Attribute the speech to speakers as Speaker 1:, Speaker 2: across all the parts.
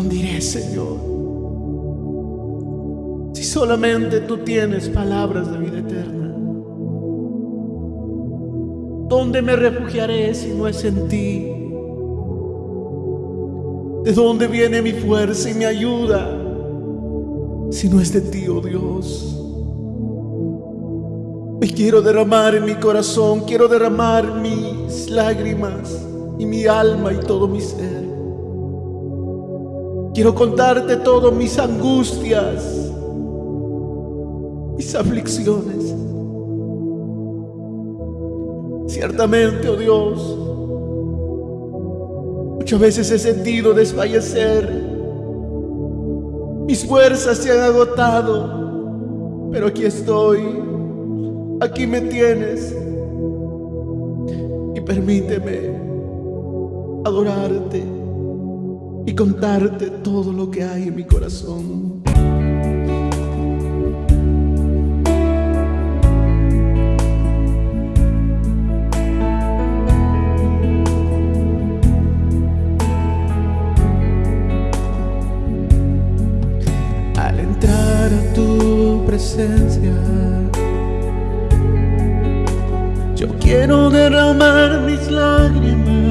Speaker 1: dónde iré, Señor? Si solamente tú tienes palabras de vida eterna. ¿Dónde me refugiaré si no es en ti? ¿De dónde viene mi fuerza y mi ayuda si no es de ti, oh Dios? Hoy quiero derramar en mi corazón, quiero derramar mis lágrimas y mi alma y todo mi ser. Quiero contarte todo mis angustias, mis aflicciones. Ciertamente, oh Dios, muchas veces he sentido desfallecer. Mis fuerzas se han agotado, pero aquí estoy, aquí me tienes. Y permíteme adorarte y contarte todo lo que hay en mi corazón. Al entrar a tu presencia, yo quiero derramar mis lágrimas.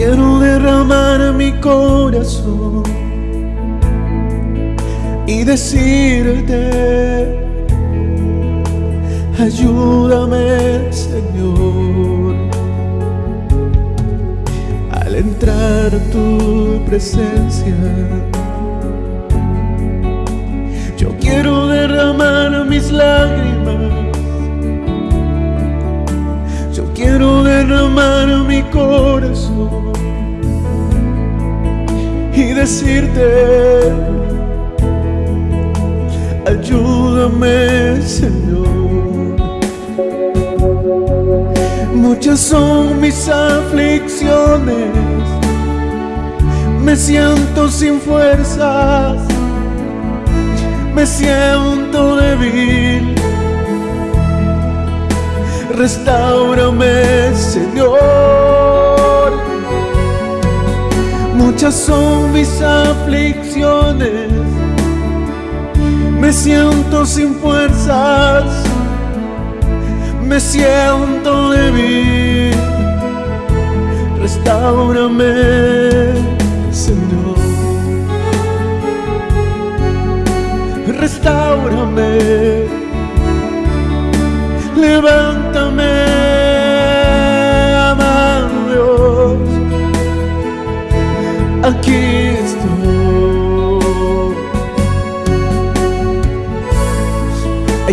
Speaker 1: Quiero derramar mi corazón y decirte, ayúdame Señor. Al entrar a tu presencia, yo quiero derramar mis lágrimas. Yo quiero derramar mi corazón decirte, ayúdame Señor. Muchas son mis aflicciones, me siento sin fuerzas, me siento débil. Restaurame, Señor. Muchas son mis aflicciones, me siento sin fuerzas me siento débil. Restaurame, Señor. Restaurame. Levántame,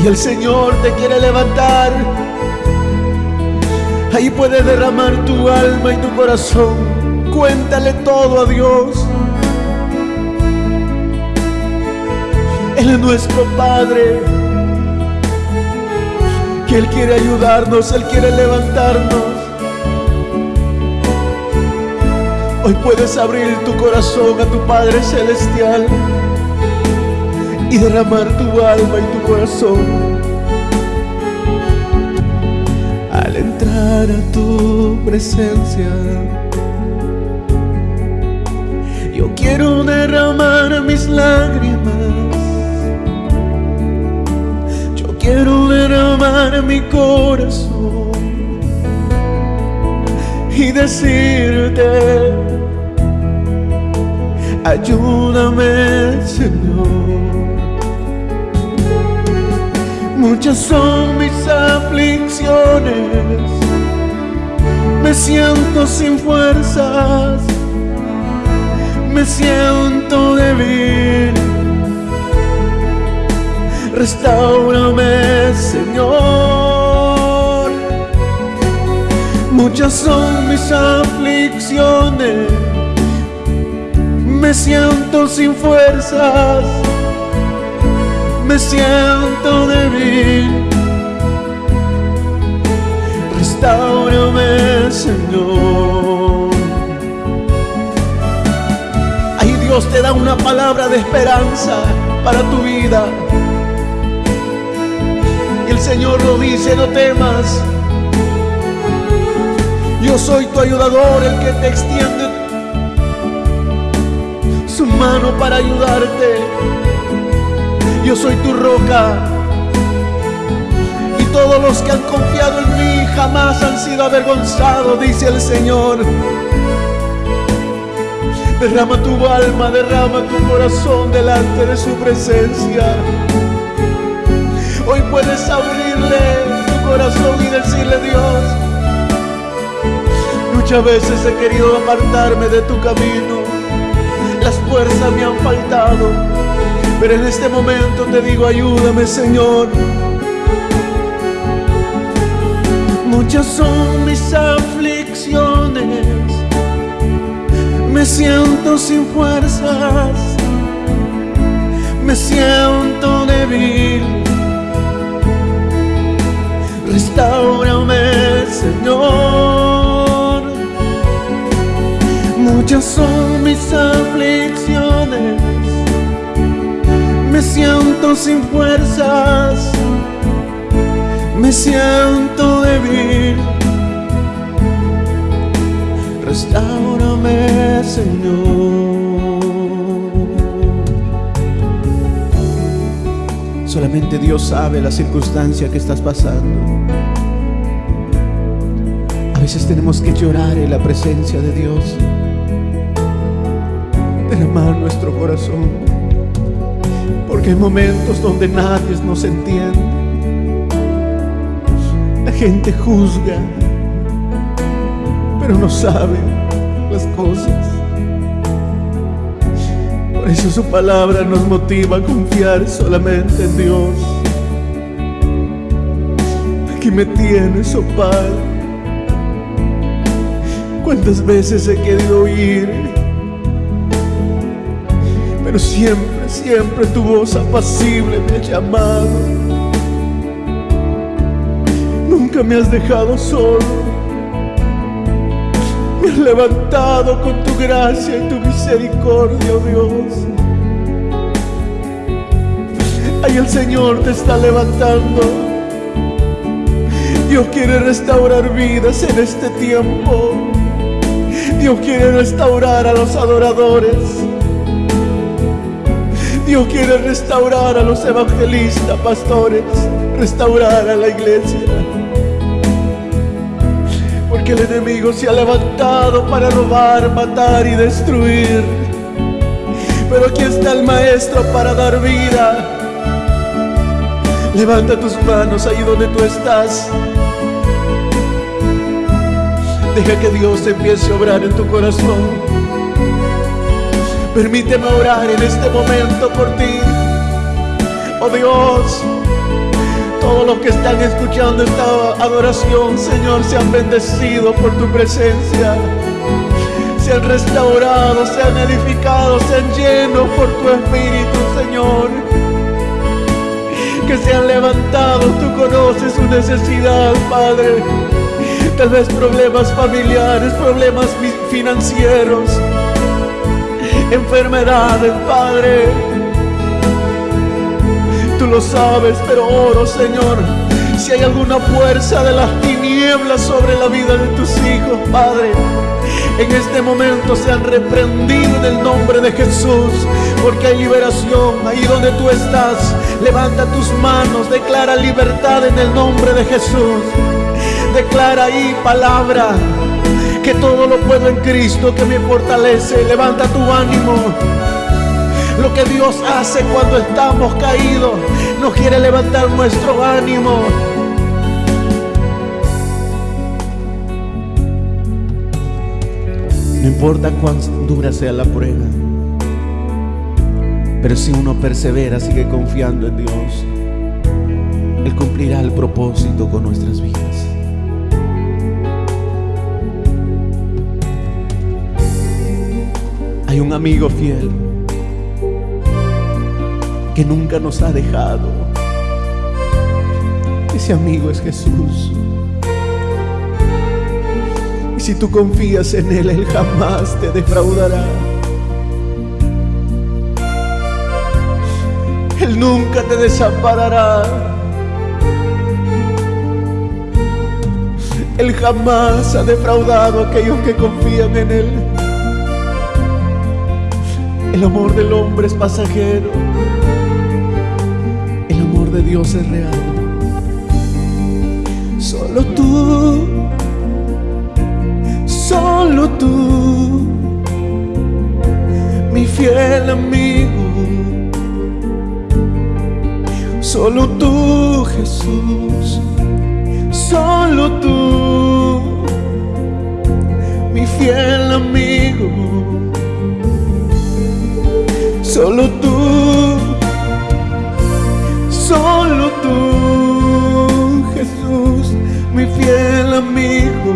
Speaker 1: El Señor te quiere levantar. Ahí puedes derramar tu alma y tu corazón. Cuéntale todo a Dios. Él es nuestro Padre. Que Él quiere ayudarnos, Él quiere levantarnos. Hoy puedes abrir tu corazón a tu Padre Celestial y derramar tu alma y tu corazón. Al entrar a tu presencia, yo quiero derramar mis lágrimas. Yo quiero derramar mi corazón y decirte, ayúdame Señor. Muchas son mis aflicciones, me siento sin fuerzas, me siento débil. Restaurame, Señor. Muchas son mis aflicciones, me siento sin fuerzas me siento débil. Restaurame, Señor. Ahí Dios te da una palabra de esperanza para tu vida. Y el Señor lo dice, no temas. Yo soy tu ayudador, el que te extiende mano para ayudarte. Yo soy tu roca. Y todos los que han confiado en mí jamás han sido avergonzados, dice el Señor. Derrama tu alma, derrama tu corazón delante de su presencia. Hoy puedes abrirle tu corazón y decirle Dios, muchas veces he querido apartarme de tu camino. Las fuerzas me han faltado, en este momento te digo, ayúdame Señor. Muchas son mis aflicciones me siento sin fuerzas, me siento débil. Restaurame, Señor. Muchas son mis aflicciones, me siento sin fuerzas, me siento débil. Restaurame, Señor. Solamente Dios sabe la circunstancia que estás pasando. A veces tenemos que llorar en la presencia de Dios, derramar nuestro corazón, hay momentos donde nadie nos entiende. La gente juzga, pero no sabe las cosas. Por eso su palabra nos motiva a confiar solamente en Dios. Aquí me tienes, oh Padre. Cuántas veces he querido oír, pero siempre, siempre tu voz apacible me ha llamado. Nunca me has dejado solo me has levantado con tu gracia y tu misericordia, oh Dios. Ahí el Señor te está levantando. Dios quiere restaurar vidas en este tiempo. Dios quiere restaurar a los adoradores. Dios quiere restaurar a los evangelistas, pastores, restaurar a la iglesia que el enemigo se ha levantado para robar, matar y destruir. Pero aquí está el Maestro para dar vida. Levanta tus manos ahí donde tú estás. Deja que Dios empiece a obrar en tu corazón. Permíteme orar en este momento por ti. Oh Dios, todos los que están escuchando esta adoración, Señor, sean bendecidos por tu presencia. Sean restaurados, sean edificados, sean llenos por tu Espíritu, Señor. Que sean levantados, tú conoces su necesidad, Padre. Tal vez problemas familiares, problemas financieros, enfermedades, Padre Tú lo sabes, pero oro, Señor, si hay alguna fuerza de las tinieblas sobre la vida de tus hijos, Padre. En este momento sean reprendidos en el nombre de Jesús, porque hay liberación ahí donde tú estás. Levanta tus manos, declara libertad en el nombre de Jesús. Declara ahí palabra, que todo lo puedo en Cristo que me fortalece. Levanta tu ánimo lo que Dios hace cuando estamos caídos. Nos quiere levantar nuestro ánimo. No importa cuán dura sea la prueba, pero si uno persevera, sigue confiando en Dios, Él cumplirá el propósito con nuestras vidas. Hay un amigo fiel que nunca nos ha dejado. Ese amigo es Jesús. Y si tú confías en Él, Él jamás te defraudará. Él nunca te desamparará. Él jamás ha defraudado a aquellos que confían en Él. El amor del hombre es pasajero. El amor de Dios es real. Solo tú, solo tú, mi fiel amigo. Solo tú, Jesús, solo tú, mi fiel amigo. Solo tú, solo tú, Jesús, mi fiel amigo.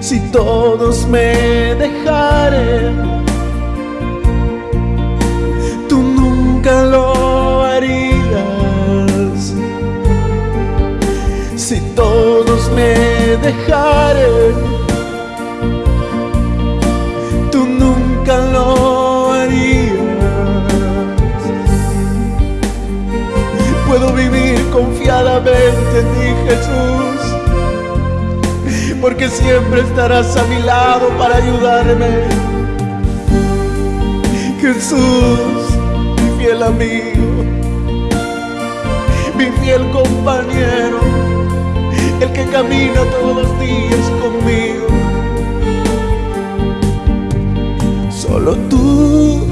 Speaker 1: Si todos me dejaren, tú nunca lo harías. Si todos me dejaren, vivir confiadamente en ti, Jesús, porque siempre estarás a mi lado para ayudarme. Jesús, mi fiel amigo, mi fiel compañero, el que camina todos los días conmigo. Solo tú,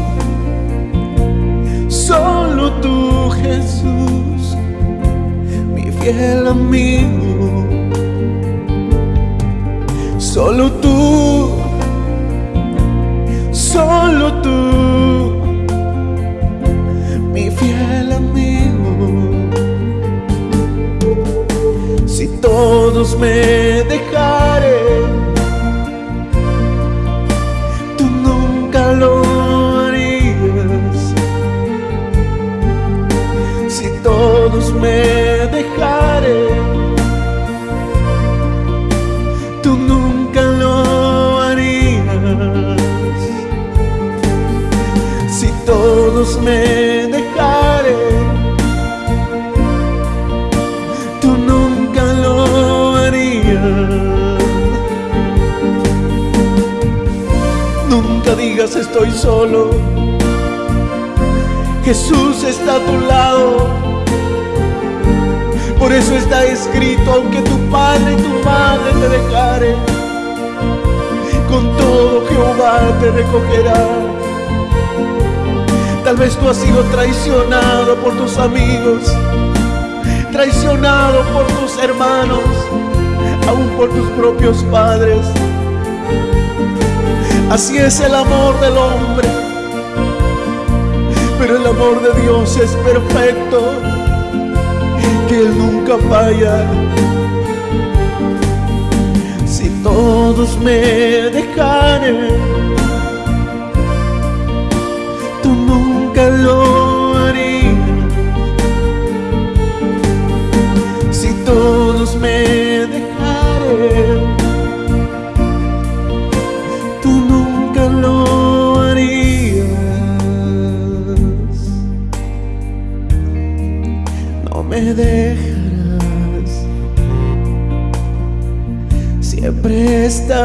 Speaker 1: fiel amigo. Solo tú, solo tú, mi fiel amigo. Si todos me Nunca digas estoy solo. Jesús está a tu lado. Por eso está escrito, aunque tu padre y tu madre te dejaren, con todo Jehová te recogerá. Tal vez tú has sido traicionado por tus amigos, traicionado por tus hermanos, aún por tus propios padres. Así es el amor del hombre, pero el amor de Dios es perfecto, que Él nunca falla. Si todos me dejaren, tú nunca lo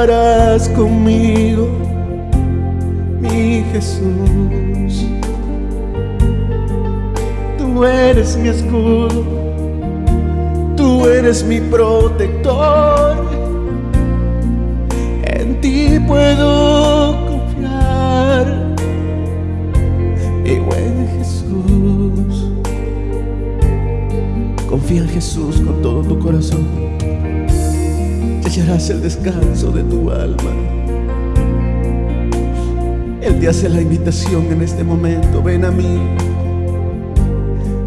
Speaker 1: estarás conmigo, mi Jesús. Tú eres mi escudo, tú eres mi protector. En ti puedo confiar, mi buen Jesús. Confía en Jesús con todo tu corazón. Hallarás el descanso de tu alma. Él te hace la invitación en este momento. Ven a mí.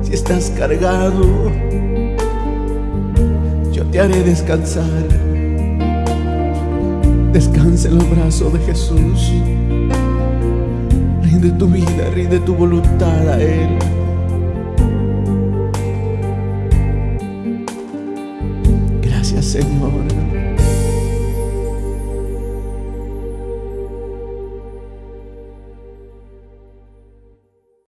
Speaker 1: Si estás cargado, yo te haré descansar. Descansa en los brazos de Jesús. Rinde tu vida, rinde tu voluntad a Él.